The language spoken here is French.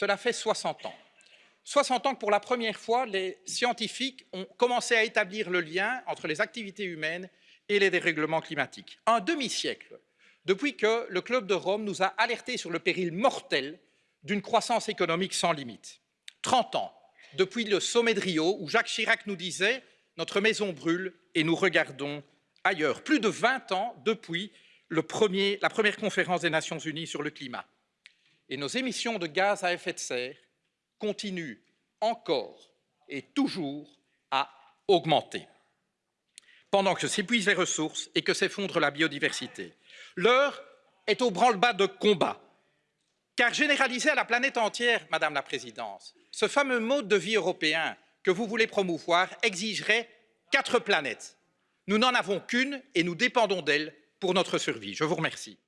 cela fait 60 ans. 60 ans que pour la première fois, les scientifiques ont commencé à établir le lien entre les activités humaines et les dérèglements climatiques. Un demi-siècle depuis que le Club de Rome nous a alertés sur le péril mortel d'une croissance économique sans limite. 30 ans depuis le sommet de Rio où Jacques Chirac nous disait « notre maison brûle et nous regardons ailleurs ». Plus de 20 ans depuis la première conférence des Nations Unies sur le climat. Et nos émissions de gaz à effet de serre continuent encore et toujours à augmenter pendant que s'épuisent les ressources et que s'effondre la biodiversité. L'heure est au branle-bas de combat, car généraliser à la planète entière, Madame la Présidente, ce fameux mode de vie européen que vous voulez promouvoir exigerait quatre planètes. Nous n'en avons qu'une et nous dépendons d'elle pour notre survie. Je vous remercie.